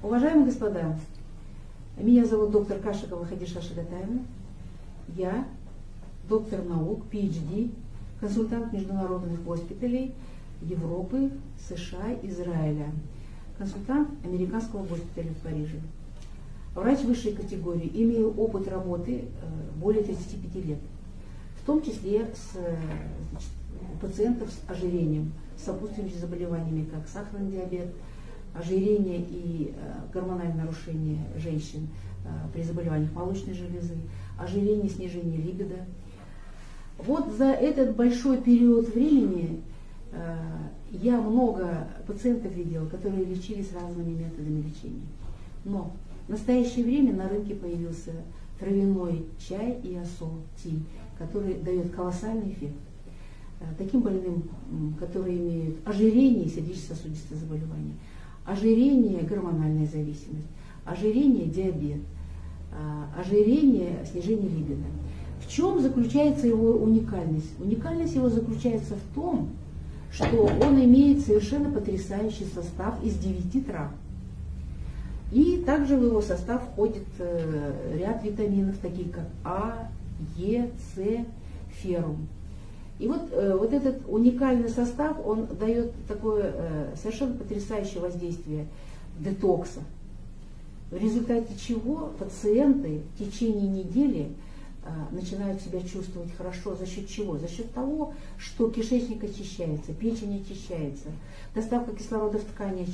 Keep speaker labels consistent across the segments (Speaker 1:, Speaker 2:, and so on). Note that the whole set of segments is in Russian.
Speaker 1: Уважаемые господа, меня зовут доктор Кашикова Хадиша Шагатаевна. Я доктор наук, PhD, консультант международных госпиталей Европы, США, Израиля, консультант американского госпиталя в Париже. Врач высшей категории, имею опыт работы э, более 35 лет, в том числе с значит, пациентов с ожирением, с сопутствующими заболеваниями, как сахарный диабет, ожирение и э, гормональное нарушение женщин э, при заболеваниях молочной железы, ожирение, снижение либидо. Вот за этот большой период времени э, я много пациентов видела, которые лечились разными методами лечения. Но в настоящее время на рынке появился травяной чай и осол ти, который дает колоссальный эффект. Таким больным, которые имеют ожирение и сердечно-сосудистые заболевания ожирение, гормональная зависимость, ожирение, диабет, а, ожирение, снижение либидо. В чем заключается его уникальность? Уникальность его заключается в том, что он имеет совершенно потрясающий состав из 9 трав. И также в его состав входит э, ряд витаминов, такие как А, Е, С, феррум. И вот, э, вот этот уникальный состав, он дает такое э, совершенно потрясающее воздействие детокса, в результате чего пациенты в течение недели э, начинают себя чувствовать хорошо. За счет чего? За счет того, что кишечник очищается, печень очищается, доставка кислорода в ткани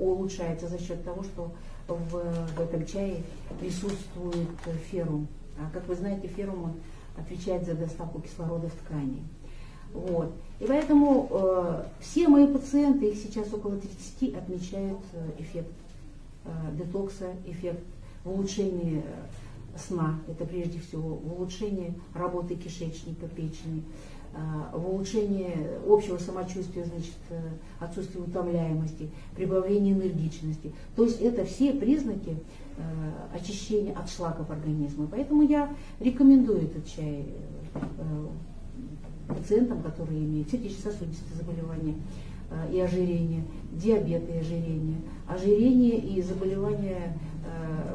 Speaker 1: улучшается за счет того, что в, в этом чае присутствует феррум. А как вы знаете, феррум он отвечает за доставку кислорода в ткани. Вот. И поэтому э, все мои пациенты, их сейчас около 30, отмечают э, эффект э, детокса, эффект в улучшении э, сна, это прежде всего в улучшении работы кишечника, печени, в улучшении общего самочувствия, значит, э, отсутствие утомляемости, прибавление энергичности. То есть это все признаки э, очищения от шлаков организма. Поэтому я рекомендую этот чай э, пациентам, которые имеют сердечно-сосудистые заболевания и ожирение, диабет и ожирение, ожирение и заболевания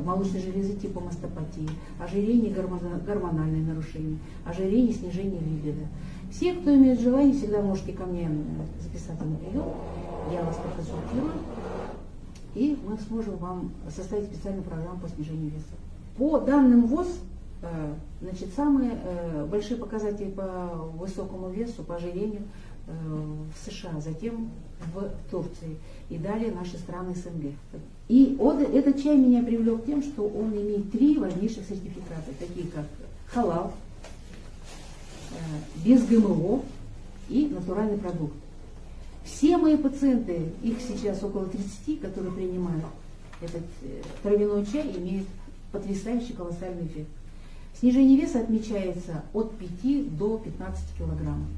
Speaker 1: молочной железы типа мастопатии, ожирение, гормональные нарушения, ожирение, снижение либидо. Все, кто имеет желание, всегда можете ко мне записаться на прием, я вас проконсультирую, и мы сможем вам составить специальную программу по снижению веса. По данным ВОЗ, Э, значит, самые э, большие показатели по высокому весу, по ожирению э, в США, затем в Турции и далее наши страны СНГ. И он, этот чай меня привлек тем, что он имеет три важнейших сертификата, такие как халал, без ГМО и натуральный продукт. Все мои пациенты, их сейчас около 30, которые принимают этот травяной чай, имеют потрясающий колоссальный эффект. Снижение веса отмечается от 5 до 15 килограммов.